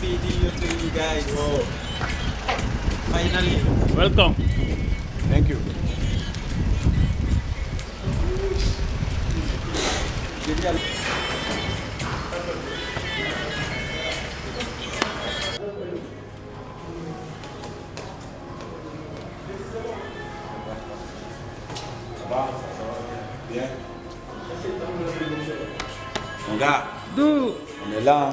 happy new to you guys. Oh. Finally. Welcome. Thank you. Bien. Mon gars, Do. on est là.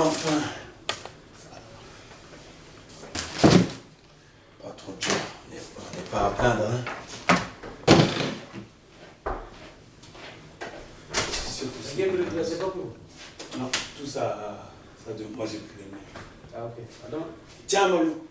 Enfin. Pas trop de jours. On n'est pas à plaindre. Hein. Surtout si- Non, tout ça, ça de moi j'ai pris les mains. Ah, ok. Pardon? Tiens, Molou.